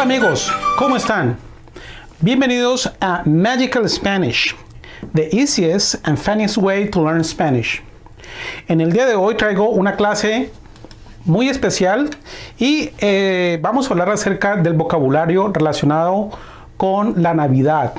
Hola amigos, ¿cómo están? Bienvenidos a Magical Spanish, the easiest and funniest way to learn Spanish. En el día de hoy traigo una clase muy especial y eh, vamos a hablar acerca del vocabulario relacionado con la Navidad.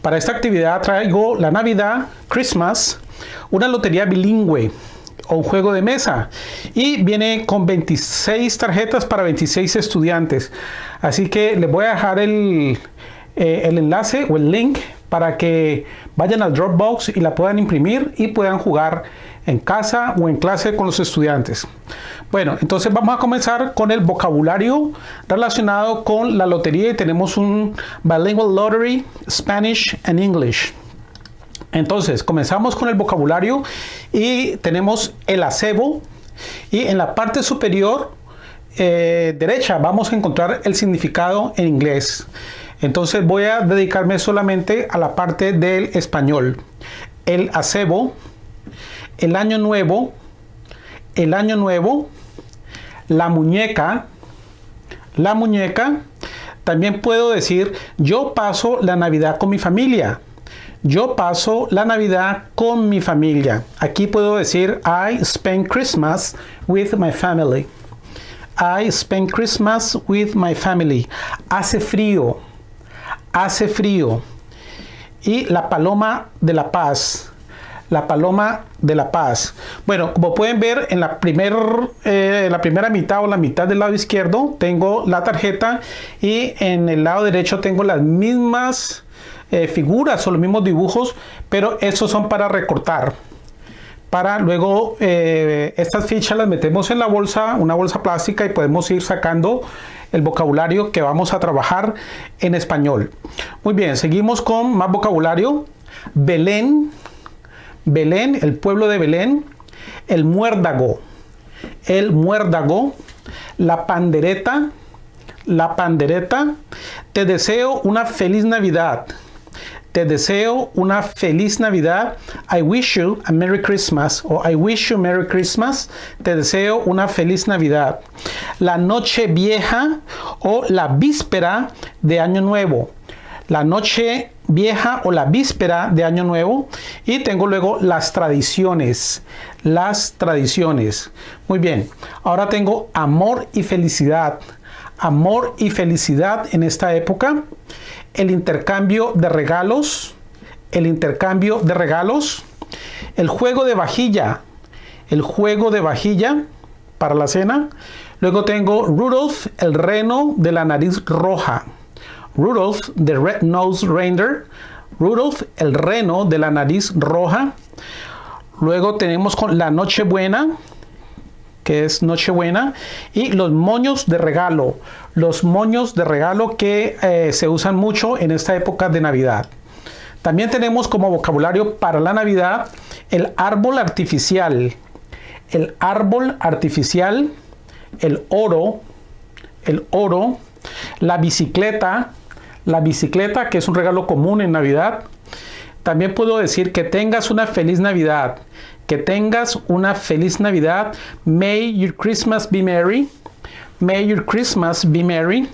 Para esta actividad traigo la Navidad, Christmas, una lotería bilingüe o un juego de mesa y viene con 26 tarjetas para 26 estudiantes así que les voy a dejar el, eh, el enlace o el link para que vayan al Dropbox y la puedan imprimir y puedan jugar en casa o en clase con los estudiantes. Bueno, entonces vamos a comenzar con el vocabulario relacionado con la lotería y tenemos un Bilingual Lottery, Spanish and English. Entonces, comenzamos con el vocabulario y tenemos el acebo y en la parte superior eh, derecha vamos a encontrar el significado en inglés. Entonces voy a dedicarme solamente a la parte del español. El acebo, el año nuevo, el año nuevo, la muñeca, la muñeca. También puedo decir, yo paso la Navidad con mi familia. Yo paso la Navidad con mi familia. Aquí puedo decir, I spend Christmas with my family. I spend Christmas with my family. Hace frío. Hace frío. Y la paloma de la paz. La paloma de la paz. Bueno, como pueden ver en la, primer, eh, la primera mitad o la mitad del lado izquierdo tengo la tarjeta y en el lado derecho tengo las mismas eh, figuras o los mismos dibujos, pero esos son para recortar. Para luego eh, estas fichas las metemos en la bolsa, una bolsa plástica y podemos ir sacando el vocabulario que vamos a trabajar en español. Muy bien, seguimos con más vocabulario. Belén, Belén, el pueblo de Belén, el muérdago, el muérdago, la pandereta, la pandereta. Te deseo una feliz Navidad. Te deseo una feliz Navidad. I wish you a Merry Christmas o I wish you Merry Christmas. Te deseo una feliz Navidad. La noche vieja o la víspera de Año Nuevo. La noche vieja o la víspera de Año Nuevo. Y tengo luego las tradiciones. Las tradiciones. Muy bien. Ahora tengo amor y felicidad. Amor y felicidad en esta época el intercambio de regalos, el intercambio de regalos, el juego de vajilla, el juego de vajilla para la cena. Luego tengo Rudolph, el reno de la nariz roja. Rudolph, the red nose reindeer. Rudolph, el reno de la nariz roja. Luego tenemos con la Nochebuena, que es Nochebuena, y los moños de regalo, los moños de regalo que eh, se usan mucho en esta época de Navidad. También tenemos como vocabulario para la Navidad el árbol artificial, el árbol artificial, el oro, el oro, la bicicleta, la bicicleta que es un regalo común en Navidad. También puedo decir que tengas una feliz Navidad que tengas una feliz Navidad. May your Christmas be merry. May your Christmas be merry.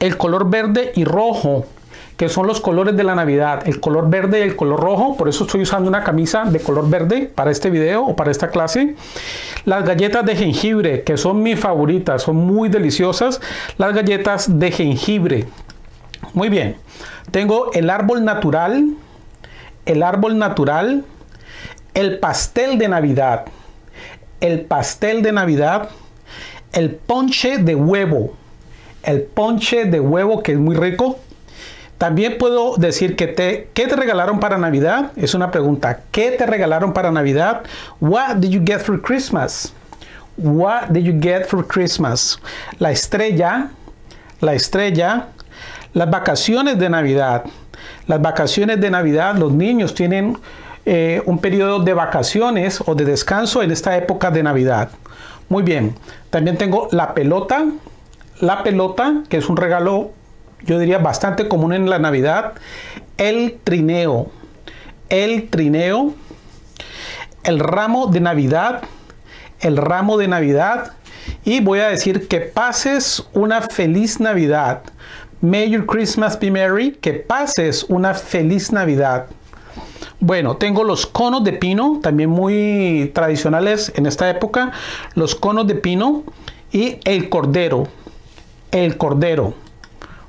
El color verde y rojo, que son los colores de la Navidad. El color verde y el color rojo. Por eso estoy usando una camisa de color verde para este video o para esta clase. Las galletas de jengibre, que son mis favoritas. Son muy deliciosas. Las galletas de jengibre. Muy bien. Tengo el árbol natural. El árbol natural el pastel de Navidad, el pastel de Navidad, el ponche de huevo, el ponche de huevo que es muy rico. También puedo decir que te, ¿qué te regalaron para Navidad? Es una pregunta. ¿Qué te regalaron para Navidad? What did you get for Christmas? What did you get for Christmas? La estrella, la estrella, las vacaciones de Navidad. Las vacaciones de Navidad, los niños tienen eh, un periodo de vacaciones o de descanso en esta época de Navidad. Muy bien, también tengo la pelota, la pelota, que es un regalo, yo diría, bastante común en la Navidad, el trineo, el trineo, el ramo de Navidad, el ramo de Navidad, y voy a decir que pases una feliz Navidad. May your Christmas be merry. Que pases una feliz Navidad. Bueno, tengo los conos de pino, también muy tradicionales en esta época. Los conos de pino y el cordero. El cordero.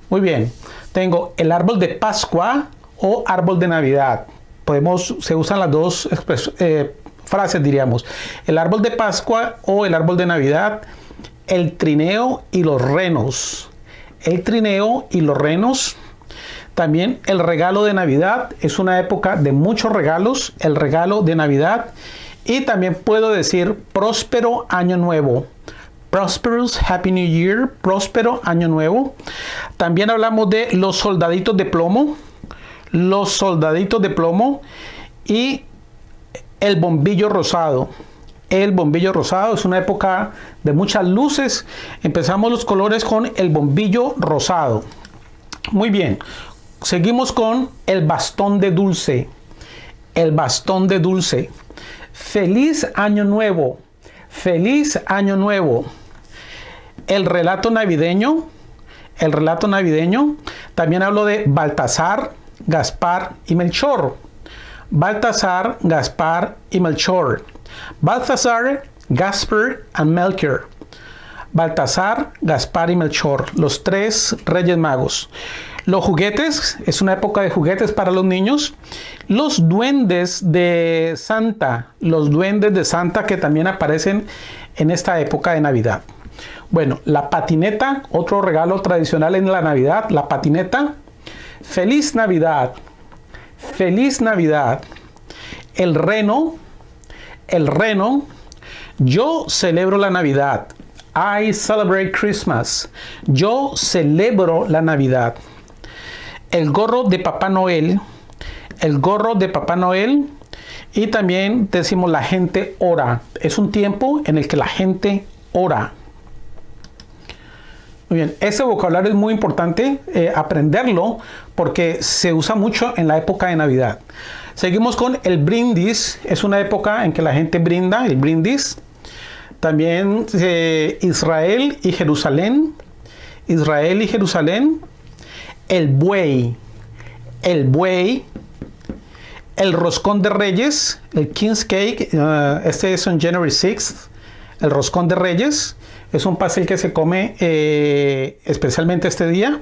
Muy bien. Tengo el árbol de Pascua o árbol de Navidad. Podemos, se usan las dos eh, frases, diríamos. El árbol de Pascua o el árbol de Navidad. El trineo y los renos. El trineo y los renos también el regalo de Navidad es una época de muchos regalos, el regalo de Navidad. Y también puedo decir próspero año nuevo. Prosperous Happy New Year, próspero año nuevo. También hablamos de los soldaditos de plomo, los soldaditos de plomo y el bombillo rosado. El bombillo rosado es una época de muchas luces. Empezamos los colores con el bombillo rosado. Muy bien, Seguimos con el bastón de dulce. El bastón de dulce. Feliz año nuevo. Feliz año nuevo. El relato navideño. El relato navideño. También hablo de Baltasar, Gaspar y Melchor. Baltasar, Gaspar y Melchor. Baltasar, Gaspar y Melchior. Baltasar, Gaspar y Melchor, los tres reyes magos. Los juguetes, es una época de juguetes para los niños. Los duendes de Santa, los duendes de Santa que también aparecen en esta época de Navidad. Bueno, la patineta, otro regalo tradicional en la Navidad, la patineta. Feliz Navidad, feliz Navidad. El reno, el reno. Yo celebro la Navidad. I celebrate Christmas. Yo celebro la Navidad el gorro de Papá Noel, el gorro de Papá Noel y también decimos la gente ora. Es un tiempo en el que la gente ora. Muy bien, ese vocabulario es muy importante eh, aprenderlo porque se usa mucho en la época de Navidad. Seguimos con el brindis, es una época en que la gente brinda, el brindis. También eh, Israel y Jerusalén, Israel y Jerusalén el buey, el buey, el roscón de reyes, el King's Cake, uh, este es en January 6th, el roscón de reyes, es un pastel que se come eh, especialmente este día.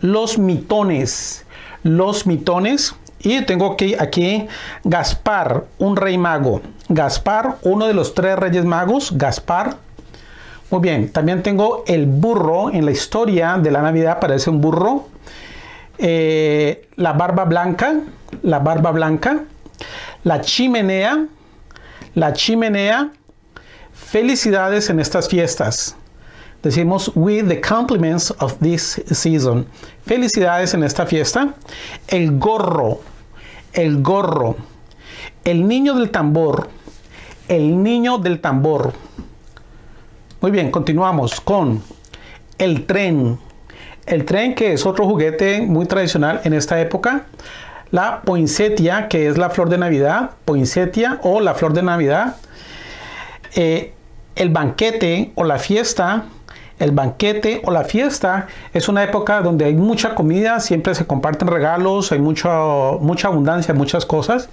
Los mitones, los mitones, y tengo aquí, aquí Gaspar, un rey mago. Gaspar, uno de los tres reyes magos, Gaspar. Muy bien, también tengo el burro, en la historia de la Navidad aparece un burro. Eh, la barba blanca, la barba blanca, la chimenea, la chimenea, felicidades en estas fiestas. Decimos, with the compliments of this season. Felicidades en esta fiesta. El gorro, el gorro. El niño del tambor, el niño del tambor. Muy bien, continuamos con el tren, el tren, que es otro juguete muy tradicional en esta época. La poinsettia, que es la flor de Navidad. Poinsettia o la flor de Navidad. Eh, el banquete o la fiesta. El banquete o la fiesta es una época donde hay mucha comida, siempre se comparten regalos, hay mucha, mucha abundancia, muchas cosas.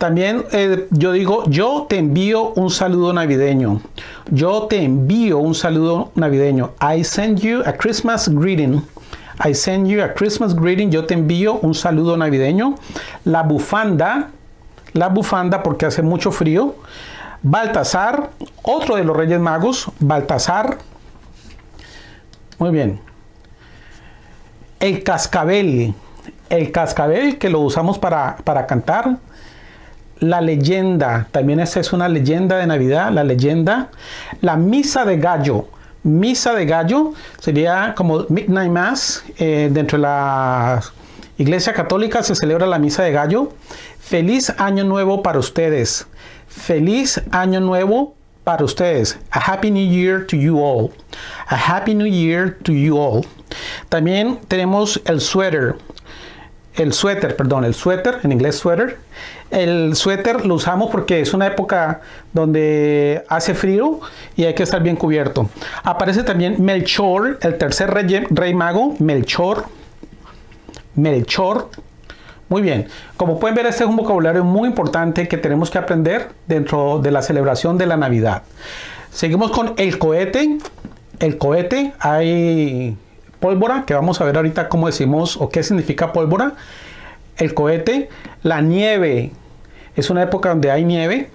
También eh, yo digo, yo te envío un saludo navideño. Yo te envío un saludo navideño. I send you a Christmas greeting. I send you a Christmas greeting. Yo te envío un saludo navideño. La bufanda, la bufanda porque hace mucho frío. Baltasar, otro de los Reyes Magos, Baltasar. Muy bien. El cascabel, el cascabel que lo usamos para, para cantar la leyenda, también esa es una leyenda de Navidad, la leyenda, la misa de gallo, misa de gallo sería como Midnight Mass, eh, dentro de la Iglesia Católica se celebra la misa de gallo. Feliz año nuevo para ustedes, feliz año nuevo para ustedes. A happy new year to you all. A happy new year to you all. También tenemos el suéter. El suéter, perdón, el suéter, en inglés suéter. El suéter lo usamos porque es una época donde hace frío y hay que estar bien cubierto. Aparece también Melchor, el tercer rey, rey mago, Melchor. Melchor. Muy bien, como pueden ver este es un vocabulario muy importante que tenemos que aprender dentro de la celebración de la Navidad. Seguimos con el cohete. El cohete, hay pólvora, que vamos a ver ahorita cómo decimos o qué significa pólvora. El cohete, la nieve, es una época donde hay nieve.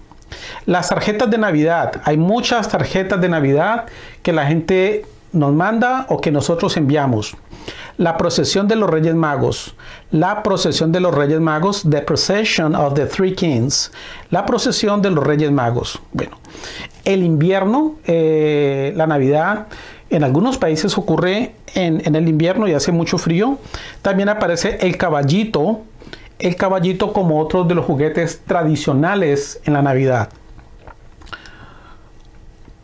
Las tarjetas de Navidad, hay muchas tarjetas de Navidad que la gente nos manda o que nosotros enviamos. La procesión de los Reyes Magos. La procesión de los Reyes Magos. The Procession of the Three Kings. La procesión de los Reyes Magos. Bueno, el invierno, eh, la Navidad, en algunos países ocurre en, el invierno y hace mucho frío. También aparece el caballito, el caballito como otro de los juguetes tradicionales en la Navidad.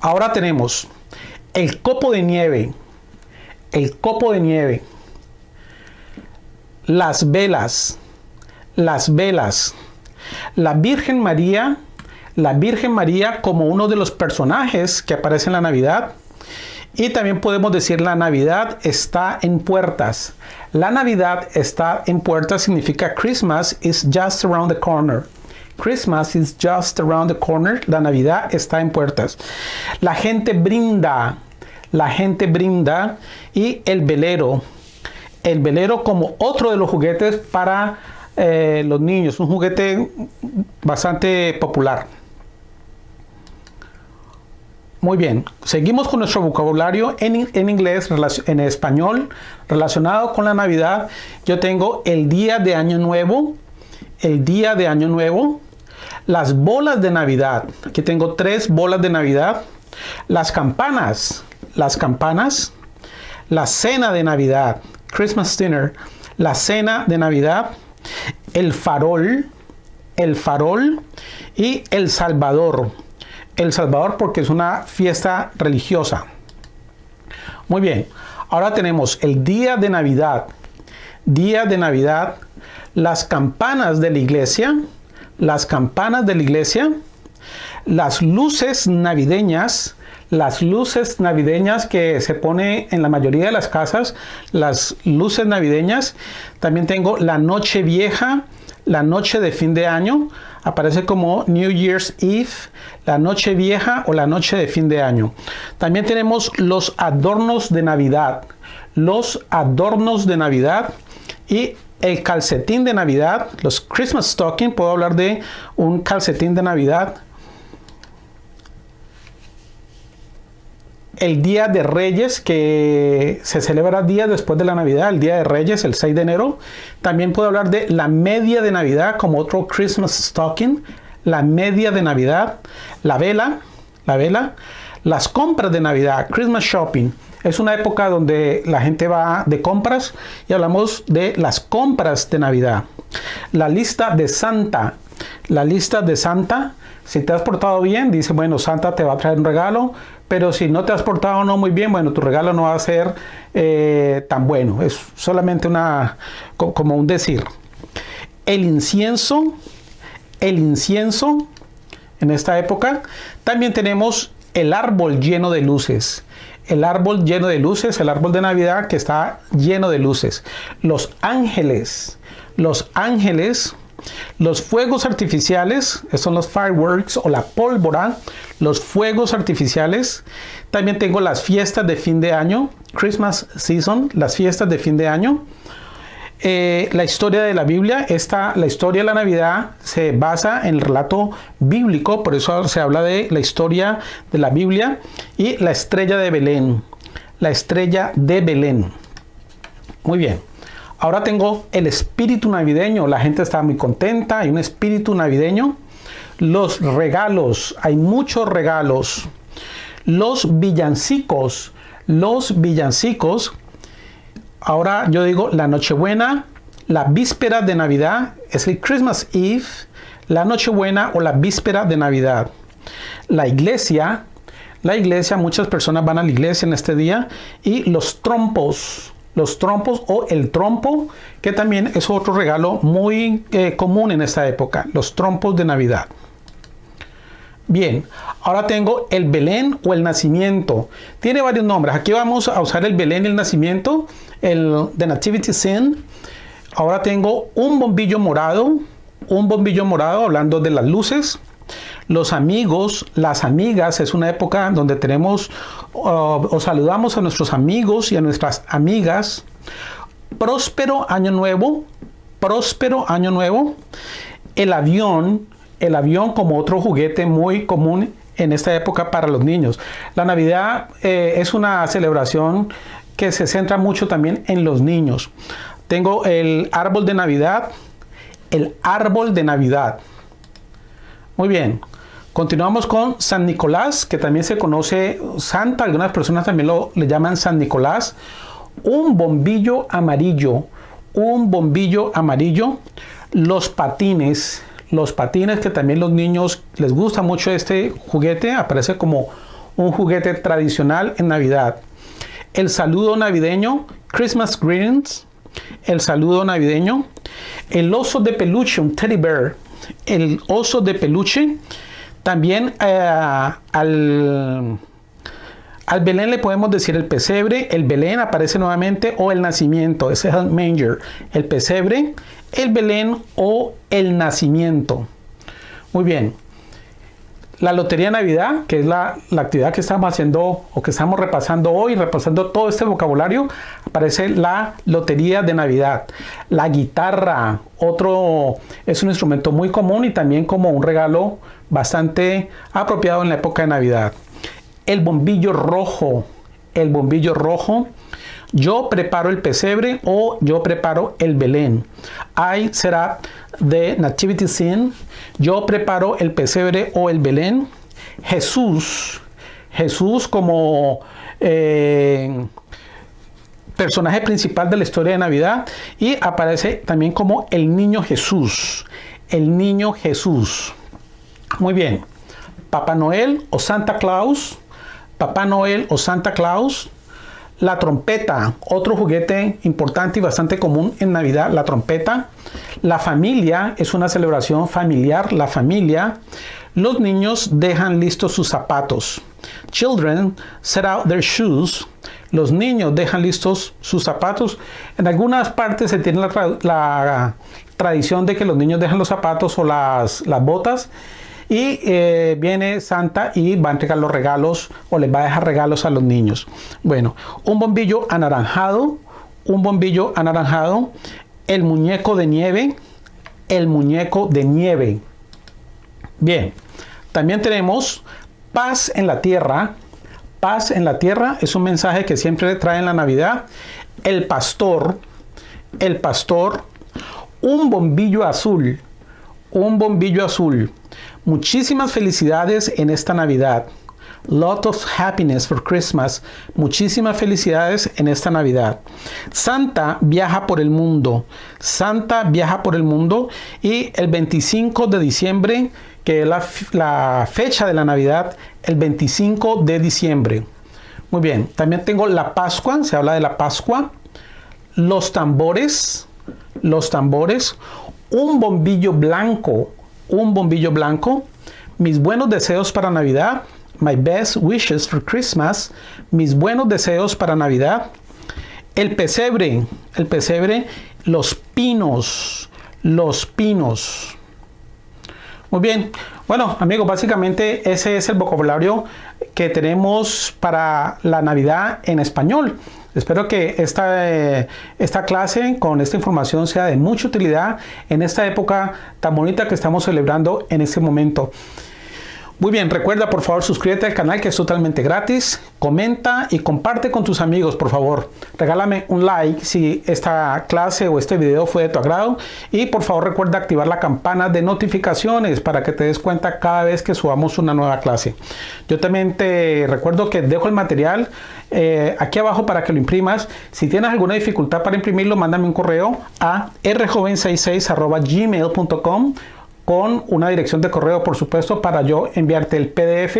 Ahora tenemos el copo de nieve, el copo de nieve, las velas, las velas, la Virgen María, la Virgen María como uno de los personajes que aparece en la Navidad. Y también podemos decir la Navidad está en puertas. La Navidad está en puertas significa Christmas is just around the corner. Christmas is just around the corner. La Navidad está en puertas. La gente brinda. La gente brinda. Y el velero. El velero como otro de los juguetes para eh, los niños. Un juguete bastante popular. Muy bien, seguimos con nuestro vocabulario en, en, inglés, en español, relacionado con la Navidad. Yo tengo el día de Año Nuevo, el día de Año Nuevo, las bolas de Navidad. Aquí tengo tres bolas de Navidad. Las campanas, las campanas, la cena de Navidad, Christmas dinner, la cena de Navidad, el farol, el farol y el Salvador. El Salvador porque es una fiesta religiosa. Muy bien, ahora tenemos el día de Navidad. Día de Navidad, las campanas de la iglesia, las campanas de la iglesia, las luces navideñas, las luces navideñas que se pone en la mayoría de las casas, las luces navideñas. También tengo la noche vieja, la noche de fin de año, aparece como New Year's Eve, la noche vieja o la noche de fin de año. También tenemos los adornos de Navidad, los adornos de Navidad y el calcetín de Navidad, los Christmas stocking, puedo hablar de un calcetín de Navidad. El Día de Reyes, que se celebra días después de la Navidad, el Día de Reyes, el 6 de enero. También puedo hablar de la media de Navidad como otro Christmas stocking, la media de Navidad, la vela, la vela, las compras de Navidad, Christmas shopping, es una época donde la gente va de compras y hablamos de las compras de Navidad. La lista de Santa. La lista de Santa. Si te has portado bien, dice, bueno, Santa te va a traer un regalo, pero si no te has portado no muy bien, bueno, tu regalo no va a ser eh, tan bueno. Es solamente una, como un decir. El incienso, el incienso, en esta época, también tenemos el árbol lleno de luces el árbol lleno de luces, el árbol de Navidad que está lleno de luces. Los ángeles, los ángeles, los fuegos artificiales, son los fireworks o la pólvora, los fuegos artificiales. También tengo las fiestas de fin de año, Christmas season, las fiestas de fin de año. Eh, la historia de la Biblia, esta, la historia de la Navidad se basa en el relato bíblico, por eso se habla de la historia de la Biblia y la estrella de Belén. La estrella de Belén. Muy bien. Ahora tengo el espíritu navideño. La gente está muy contenta. Hay un espíritu navideño. Los regalos. Hay muchos regalos. Los villancicos. Los villancicos Ahora yo digo la Nochebuena, la víspera de Navidad es el Christmas Eve, la Nochebuena o la víspera de Navidad. La iglesia, la iglesia, muchas personas van a la iglesia en este día y los trompos, los trompos o el trompo, que también es otro regalo muy eh, común en esta época, los trompos de Navidad. Bien, ahora tengo el Belén o el nacimiento. Tiene varios nombres. Aquí vamos a usar el Belén el nacimiento, el The Nativity Scene. Ahora tengo un bombillo morado, un bombillo morado hablando de las luces. Los amigos, las amigas, es una época donde tenemos uh, o saludamos a nuestros amigos y a nuestras amigas. Próspero año nuevo, próspero año nuevo. El avión, el avión como otro juguete muy común en esta época para los niños. La Navidad eh, es una celebración que se centra mucho también en los niños. Tengo el árbol de Navidad, el árbol de Navidad. Muy bien. Continuamos con San Nicolás, que también se conoce Santa, algunas personas también lo le llaman San Nicolás. Un bombillo amarillo, un bombillo amarillo. Los patines, los patines que también los niños les gusta mucho este juguete, aparece como un juguete tradicional en Navidad. El saludo navideño, Christmas greetings, el saludo navideño. El oso de peluche, un teddy bear, el oso de peluche también eh, al, al Belén le podemos decir el pesebre, el Belén aparece nuevamente o el nacimiento, ese es el manger, el pesebre, el Belén o el nacimiento. Muy bien. La Lotería Navidad, que es la, la, actividad que estamos haciendo o que estamos repasando hoy, repasando todo este vocabulario, aparece la Lotería de Navidad. La guitarra, otro, es un instrumento muy común y también como un regalo bastante apropiado en la época de Navidad. El bombillo rojo, el bombillo rojo. Yo preparo el pesebre o yo preparo el Belén. I será de Nativity Scene. Yo preparo el pesebre o el Belén. Jesús, Jesús como eh, personaje principal de la historia de Navidad y aparece también como el niño Jesús. El niño Jesús. Muy bien. Papá Noel o Santa Claus. Papá Noel o Santa Claus. La trompeta, otro juguete importante y bastante común en Navidad, la trompeta. La familia es una celebración familiar, la familia. Los niños dejan listos sus zapatos. Children set out their shoes. Los niños dejan listos sus zapatos. En algunas partes se tiene la, tradición de que los niños dejan los zapatos o las, botas y eh, viene Santa y va a entregar los regalos o les va a dejar regalos a los niños. Bueno, un bombillo anaranjado, un bombillo anaranjado, el muñeco de nieve, el muñeco de nieve. Bien, también tenemos paz en la tierra. Paz en la tierra es un mensaje que siempre trae en la Navidad. El pastor, el pastor, un bombillo azul, un bombillo azul. Muchísimas felicidades en esta Navidad. Lot of happiness for Christmas. Muchísimas felicidades en esta Navidad. Santa viaja por el mundo. Santa viaja por el mundo y el 25 de diciembre, que es la, la fecha de la Navidad, el 25 de diciembre. Muy bien, también tengo la Pascua, se habla de la Pascua. Los tambores, los tambores. Un bombillo blanco un bombillo blanco, mis buenos deseos para Navidad, my best wishes for Christmas, mis buenos deseos para Navidad, el pesebre, el pesebre, los pinos, los pinos. Muy bien, bueno amigos, básicamente ese es el vocabulario que tenemos para la Navidad en español. Espero que esta, eh, esta clase con esta información sea de mucha utilidad en esta época tan bonita que estamos celebrando en este momento. Muy bien, recuerda por favor suscríbete al canal que es totalmente gratis, comenta y comparte con tus amigos por favor. Regálame un like si esta clase o este video fue de tu agrado y por favor recuerda activar la campana de notificaciones para que te des cuenta cada vez que subamos una nueva clase. Yo también te recuerdo que dejo el material eh, aquí abajo para que lo imprimas. Si tienes alguna dificultad para imprimirlo, mándame un correo a rjoven66 gmail.com con una dirección de correo, por supuesto, para yo enviarte el PDF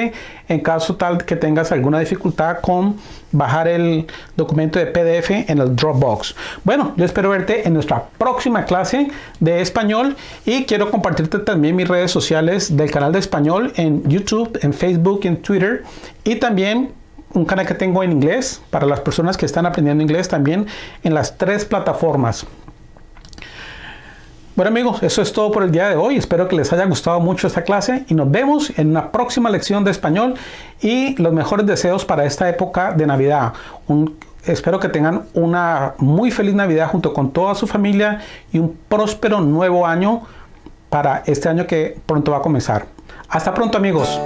en caso tal que tengas alguna dificultad con bajar el documento de PDF en el Dropbox. Bueno, yo espero verte en nuestra próxima clase de español y quiero compartirte también mis redes sociales del canal de español en YouTube, en Facebook, en Twitter y también un canal que tengo en inglés para las personas que están aprendiendo inglés también en las tres plataformas. Bueno amigos, eso es todo por el día de hoy. Espero que les haya gustado mucho esta clase y nos vemos en una próxima lección de español y los mejores deseos para esta época de Navidad. espero que tengan una muy feliz Navidad junto con toda su familia y un próspero nuevo año para este año que pronto va a comenzar. Hasta pronto amigos.